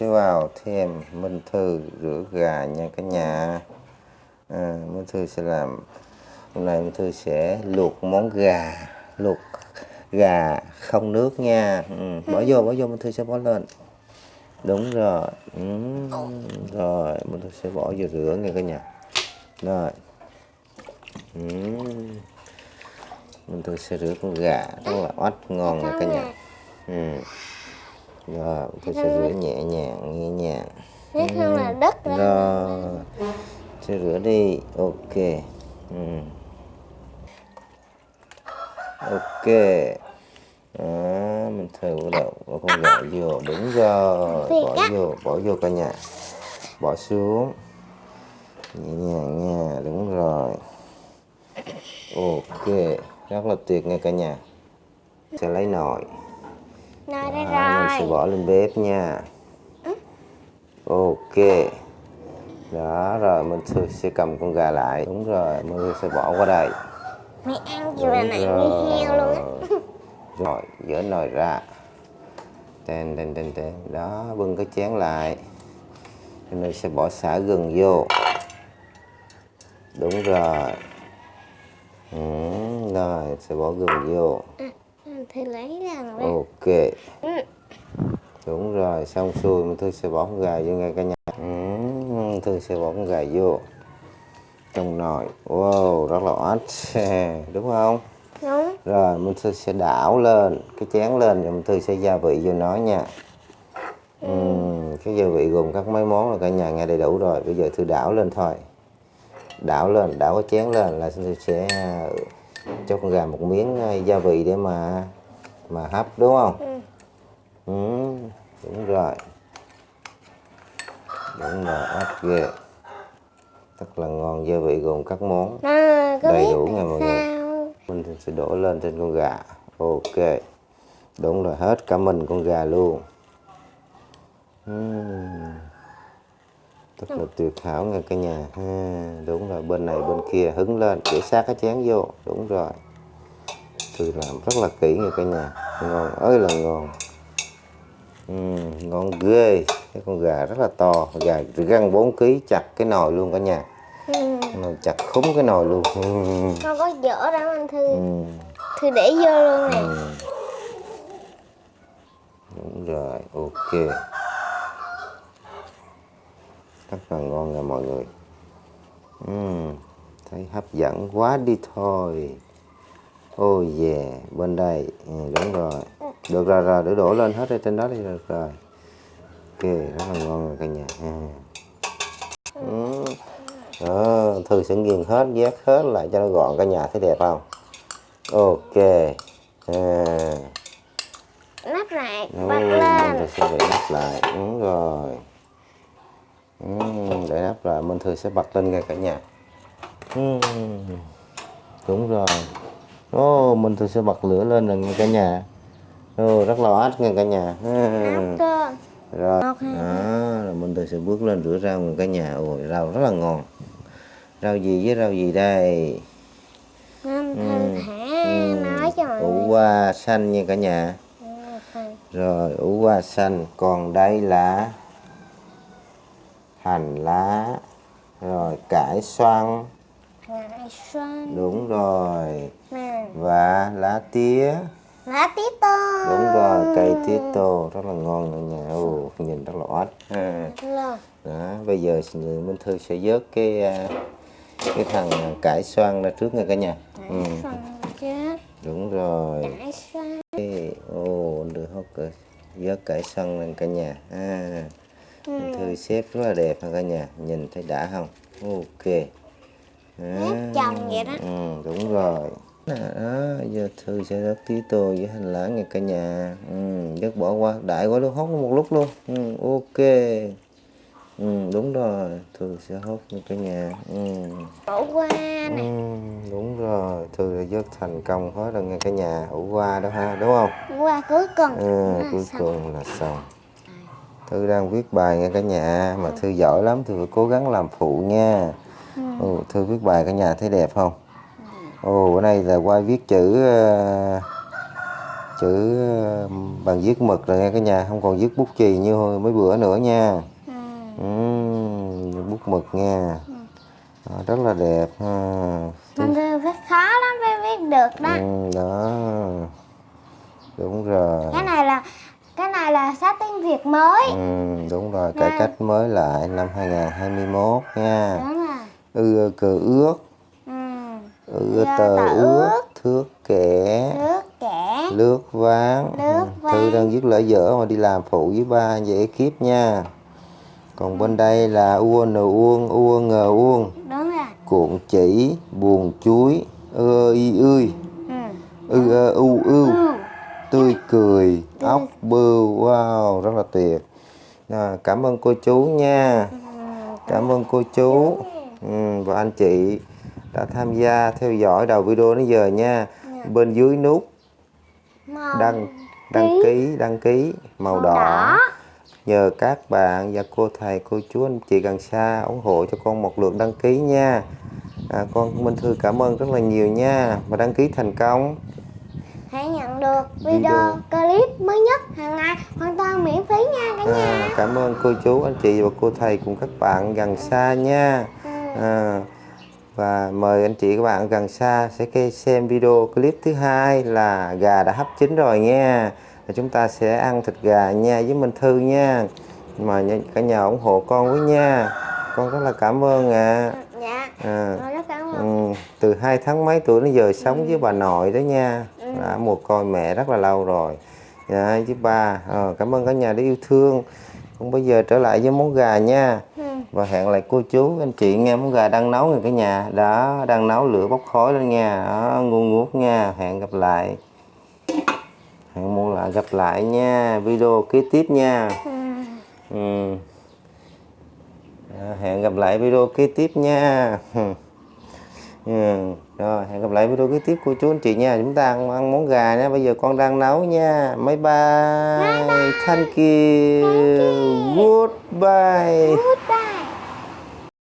sẽ vào thêm Minh Thư rửa gà nha cả nhà. À, Minh Thư sẽ làm hôm nay Minh Thư sẽ luộc món gà luộc gà không nước nha. Ừ, bỏ vô bỏ vô Minh Thư sẽ bỏ lên. Đúng rồi. Ừ, rồi Minh Thư sẽ bỏ vô rửa nha cả nhà. Rồi. Ừ. Minh Thư sẽ rửa con gà rất là oách ngon nha cả nhà. Ừ rồi Thư sẽ rửa nhẹ nhàng nhẹ nhàng. Thế không là đất rồi sẽ rửa đi. Ok. Ừ. ok. Đó, mình thử đầu bỏ con gà vô. Đúng rồi bỏ vô bỏ vô cả nhà. Bỏ xuống. Nhẹ nhàng nha đúng rồi. Ok rất là tuyệt nha cả nhà. Sẽ lấy nồi Nói đây đó, mình sẽ rồi. bỏ lên bếp nha. Ok. Đó rồi mình sẽ- sẽ cầm con gà lại. Đúng rồi mình sẽ bỏ qua đây. Mày ăn là nặng như heo luôn á. rồi dỡ nồi ra. Tên tên tên tên đó bưng cái chén lại. Rồi mình sẽ bỏ xả gừng vô. Đúng rồi. Ừ, rồi sẽ bỏ gừng vô Thì lấy ra rồi. ok. Ừ. đúng rồi xong xuôi mình thư sẽ bỏ con gà vô ngay cả nhà. Ừ, thư sẽ bỏ con gà vô. Trong nồi. Wow rất là oách. Đúng không? Đúng. rồi mình thư sẽ đảo lên. Cái chén lên rồi mình thư sẽ gia vị vô nó nha. Ừm, cái gia vị gồm các mấy món là cả nhà nghe đầy đủ rồi. Bây giờ thư đảo lên thôi. Đảo lên đảo cái chén lên là thư sẽ à, cho con gà một miếng à, gia vị để mà mà hấp đúng không? Ừ. ừ, đúng rồi. Đúng rồi hấp ghê. Rất là ngon gia vị gồm các món. À, Đầy đủ nha mọi người. mình sẽ đổ lên trên con gà. Ok. Đúng rồi hết cả mình con gà luôn. Ừm. rất là tuyệt hảo nha cả nhà. Ha, đúng rồi bên này bên kia hứng lên để sát cái chén vô. Đúng rồi tôi làm rất là kỹ nha cả nhà ngon ơi là ngon Ừm, ngon ghê cái con gà rất là to gà găng 4 kg chặt cái nồi luôn cả nhà nồi chặt khúng cái nồi luôn Ừm. Con có dở ra anh Thư. Ừm. Thư để vô luôn nè. Ừ. Đúng rồi, ok. Rất là ngon nha mọi người. Ừm, thấy hấp dẫn quá đi thôi. Oh yeah, bên đây, ừ, đúng rồi. Được rồi rồi, để đổ lên hết ở trên đó đi được rồi. Ok, rất là ngon rồi cả nhà. ha. Ừ. Đó, Thư sẽ nghiền hết, vét hết lại cho nó gọn cả nhà thấy đẹp không? Ok. À. Nắp lại, Ừ, mình lên. sẽ để nắp lại đúng rồi ừ, để nắp lại mình thường sẽ bật lên ngay cả nhà ừ, đúng rồi ô mình thường sẽ bật lửa lên rồi nghe cả nhà ô rất là át nghe cả nhà ừ. cơ. rồi đó rồi mình thường sẽ bước lên rửa rau nghe cả nhà ôi rau rất là ngon rau gì với rau gì đây Thư Ừ. thả Ừ, nói cho mọi ủ qua xanh nha cả nhà Ừ. Rồi ủ qua xanh Còn đây là Hành lá Rồi cải xoăn Ngại xoan. Đúng rồi Nè. Và lá tía Lá tí tô. Đúng rồi cây tía tô Rất là ngon nha nhà Ồ, Nhìn rất là oách. Đó, Bây giờ Minh Thư sẽ vớt cái à, Cái thằng cải xoăn ra trước nha cả nhà ừ, Xoan. Đúng rồi xoan. Ồ đưa hốt rồi Vớt cải xoăn lên cả nhà à. Minh Thư xếp rất là đẹp ha cả nhà Nhìn thấy đã không Ok đó. Nếp chồng vậy đó. ừ, Đúng rồi đó, giờ Thư sẽ rớt tí tô với hành lá nha cả nhà. Ừ, bỏ qua đại quá luôn hốt một lúc luôn. Ừ, Ok. Ừ, Đúng rồi Thư sẽ hốt nha cả nhà. Ừ. Bỏ qua Ừ, nè. đúng rồi Thư đã vớt thành công hết rồi nha cả nhà. Ủ qua đó ha đúng không? Qua cuối cùng. Ừ, là cuối xong. cùng là xong. Thư đang viết bài nha cả nhà Mà Thư giỏi lắm Thư phải cố gắng làm phụ nha. Ồ, Thư viết bài cả nhà thấy đẹp không Ồ bữa nay là qua viết chữ ờ, chữ ờ, bằng viết mực rồi nghe cả nhà không còn viết bút chì như hồi mấy bữa nữa nha Ừ. Ừm, bút mực nha Ờ, rất là đẹp ha. Mình phải khó lắm mới viết được đó. Ừm, đó đúng rồi Cái này là cái này là sách tiếng Việt mới. Ừm, đúng rồi cải cách mới lại năm 2021 nha Đúng rồi. ư ơ, cờ ước Ừ. ư ơ, Ơ, tờ ước ước. thước kẻ kẻ. lướt ván Ừ, thư đang viết lỡ dở mà đi làm phụ với ba dễ kiếp nha còn bên đây là u n uông u ng uông Đúng rồi. cuộn chỉ buồn chuối ơ y ươi Ừ. ư ơ u ưu Ừ. tươi cười ốc bươu wow rất là tuyệt à, cảm ơn cô chú nha cảm ơn cô chú ừ, và anh chị đã tham gia theo dõi đầu video đến giờ nha. Bên dưới nút. Màu đăng đăng ký. đăng ký. Màu màu đỏ. đỏ. nhờ các bạn và cô thầy cô chú anh chị gần xa ủng hộ cho con một lượt đăng ký nha. À, con Minh Thư cảm ơn rất là nhiều nha. Và đăng ký thành công. Hãy nhận được video, Video. clip mới nhất hàng ngày. Hoàn toàn miễn phí nha cả nhà. à, cảm ơn cô chú anh chị và cô thầy cùng các bạn gần xa nha. Ừ. à, và mời anh chị các bạn gần xa sẽ xem video clip thứ hai là gà đã hấp chín rồi nha và chúng ta sẽ ăn thịt gà nha với Minh Thư nha mà cả nhà ủng hộ con với nha con rất là cảm ơn ạ Dạ. à. Con rất cảm ơn. Ừ, từ hai tháng mấy tuổi đến giờ sống với bà nội đó nha Ừ. đã một coi mẹ rất là lâu rồi dạ, với ba Ờ, cảm ơn cả nhà đã yêu thương còn bây giờ trở lại với món gà nha Ừ. và hẹn lại cô chú anh chị nghe món gà đang nấu rồi cả nhà. Đó đang nấu lửa bốc khói lên nha. Đó, ngút nha. Hẹn gặp lại. Hẹn muốn lại gặp lại nha. Video kế tiếp nha. Ừ. ừ. Đó, hẹn gặp lại video kế tiếp nha. Ừ. rồi hẹn gặp lại video kế tiếp cô chú anh chị nha. Chúng ta ăn, ăn món gà nha. Bây giờ con đang nấu nha. Bye bye, thank you. Goodbye. Goodbye.